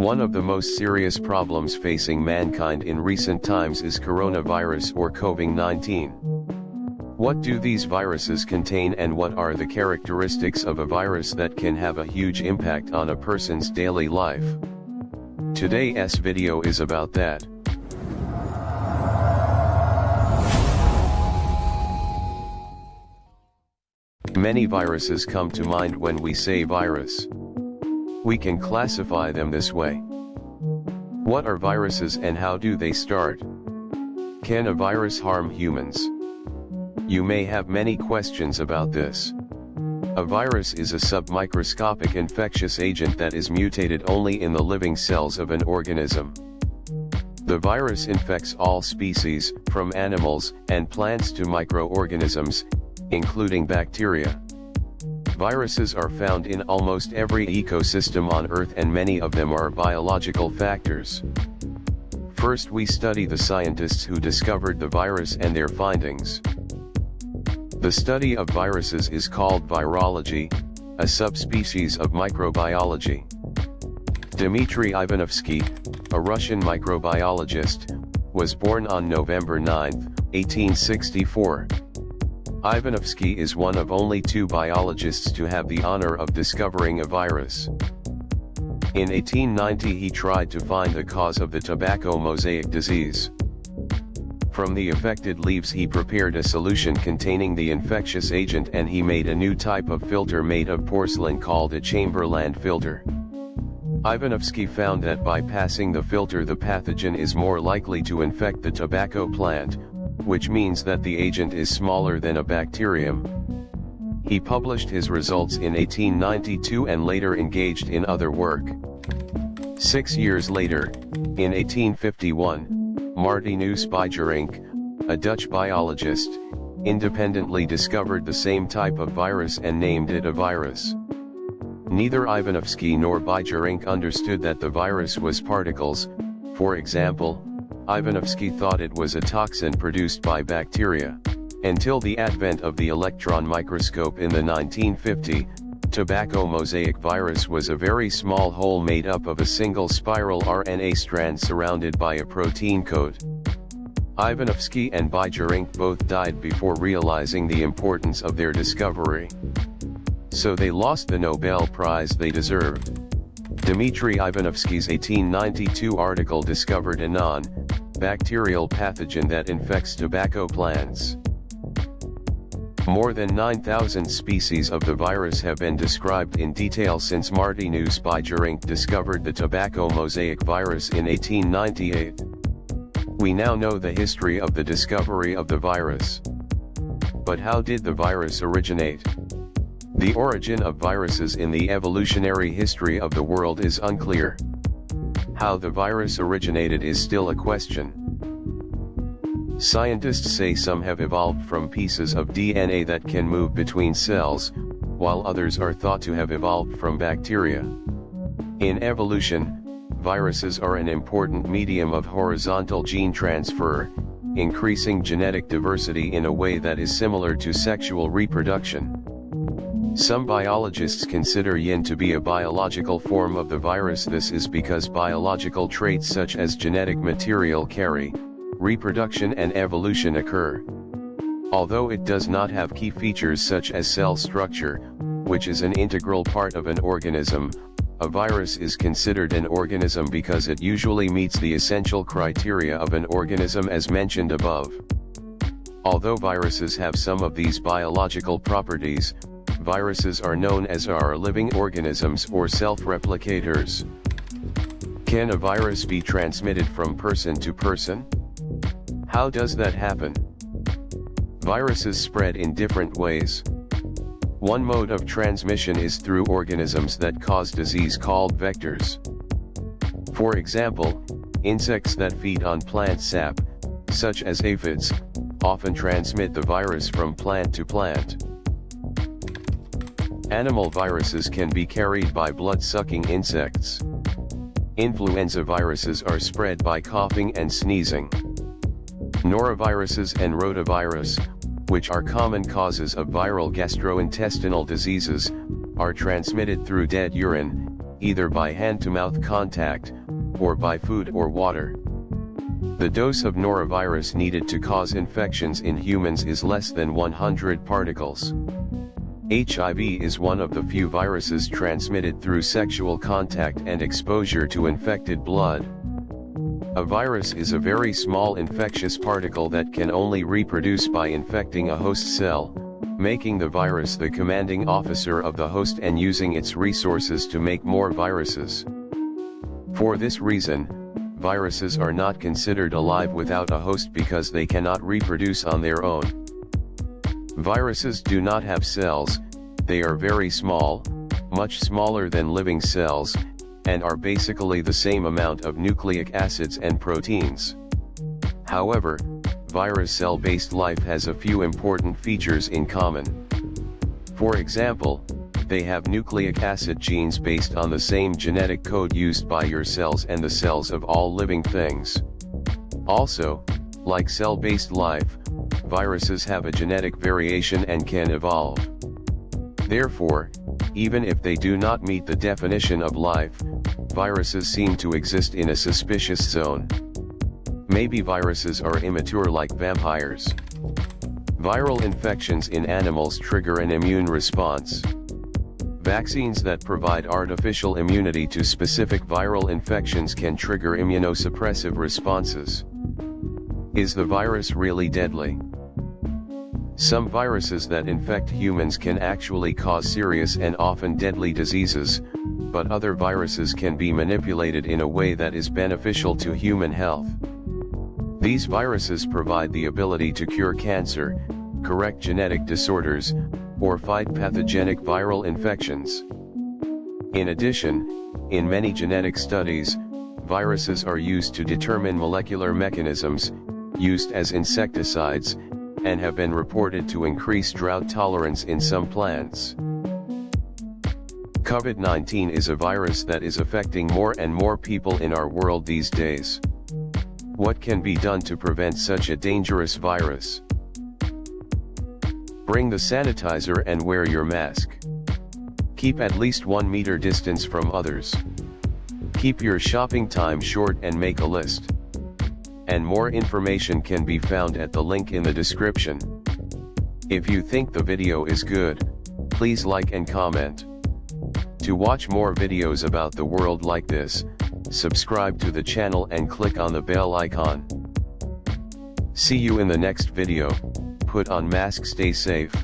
One of the most serious problems facing mankind in recent times is coronavirus or COVID-19. What do these viruses contain and what are the characteristics of a virus that can have a huge impact on a person's daily life? Today's video is about that. Many viruses come to mind when we say virus. We can classify them this way. What are viruses and how do they start? Can a virus harm humans? You may have many questions about this. A virus is a submicroscopic infectious agent that is mutated only in the living cells of an organism. The virus infects all species, from animals and plants to microorganisms, including bacteria. Viruses are found in almost every ecosystem on Earth and many of them are biological factors. First we study the scientists who discovered the virus and their findings. The study of viruses is called virology, a subspecies of microbiology. Dmitry Ivanovsky, a Russian microbiologist, was born on November 9, 1864. Ivanovsky is one of only two biologists to have the honor of discovering a virus. In 1890 he tried to find the cause of the tobacco mosaic disease. From the affected leaves he prepared a solution containing the infectious agent and he made a new type of filter made of porcelain called a Chamberland filter. Ivanovsky found that by passing the filter the pathogen is more likely to infect the tobacco plant, which means that the agent is smaller than a bacterium. He published his results in 1892 and later engaged in other work. Six years later, in 1851, Martinus Beijerinck, a Dutch biologist, independently discovered the same type of virus and named it a virus. Neither Ivanovsky nor Beijerinck understood that the virus was particles, for example, Ivanovsky thought it was a toxin produced by bacteria. Until the advent of the electron microscope in the 1950, tobacco mosaic virus was a very small hole made up of a single spiral RNA strand surrounded by a protein coat. Ivanovsky and Beijerinck both died before realizing the importance of their discovery. So they lost the Nobel Prize they deserved. Dmitry Ivanovsky's 1892 article discovered a non, bacterial pathogen that infects tobacco plants. More than 9,000 species of the virus have been described in detail since Martinus Beijerinck discovered the tobacco mosaic virus in 1898. We now know the history of the discovery of the virus. But how did the virus originate? The origin of viruses in the evolutionary history of the world is unclear. How the virus originated is still a question. Scientists say some have evolved from pieces of DNA that can move between cells, while others are thought to have evolved from bacteria. In evolution, viruses are an important medium of horizontal gene transfer, increasing genetic diversity in a way that is similar to sexual reproduction. Some biologists consider yin to be a biological form of the virus this is because biological traits such as genetic material carry, reproduction and evolution occur. Although it does not have key features such as cell structure, which is an integral part of an organism, a virus is considered an organism because it usually meets the essential criteria of an organism as mentioned above. Although viruses have some of these biological properties, viruses are known as are living organisms or self-replicators. Can a virus be transmitted from person to person? How does that happen? Viruses spread in different ways. One mode of transmission is through organisms that cause disease called vectors. For example, insects that feed on plant sap, such as aphids, often transmit the virus from plant to plant. Animal viruses can be carried by blood-sucking insects. Influenza viruses are spread by coughing and sneezing. Noroviruses and rotavirus, which are common causes of viral gastrointestinal diseases, are transmitted through dead urine, either by hand-to-mouth contact, or by food or water. The dose of norovirus needed to cause infections in humans is less than 100 particles. HIV is one of the few viruses transmitted through sexual contact and exposure to infected blood. A virus is a very small infectious particle that can only reproduce by infecting a host cell, making the virus the commanding officer of the host and using its resources to make more viruses. For this reason, viruses are not considered alive without a host because they cannot reproduce on their own. Viruses do not have cells, they are very small, much smaller than living cells, and are basically the same amount of nucleic acids and proteins. However, virus cell-based life has a few important features in common. For example, they have nucleic acid genes based on the same genetic code used by your cells and the cells of all living things. Also, like cell-based life, viruses have a genetic variation and can evolve. Therefore, even if they do not meet the definition of life, viruses seem to exist in a suspicious zone. Maybe viruses are immature like vampires. Viral infections in animals trigger an immune response. Vaccines that provide artificial immunity to specific viral infections can trigger immunosuppressive responses. Is the virus really deadly? Some viruses that infect humans can actually cause serious and often deadly diseases, but other viruses can be manipulated in a way that is beneficial to human health. These viruses provide the ability to cure cancer, correct genetic disorders, or fight pathogenic viral infections. In addition, in many genetic studies, viruses are used to determine molecular mechanisms, used as insecticides, and have been reported to increase drought tolerance in some plants. COVID-19 is a virus that is affecting more and more people in our world these days. What can be done to prevent such a dangerous virus? Bring the sanitizer and wear your mask. Keep at least 1 meter distance from others. Keep your shopping time short and make a list. And more information can be found at the link in the description. If you think the video is good, please like and comment. To watch more videos about the world like this, subscribe to the channel and click on the bell icon. See you in the next video put on mask stay safe.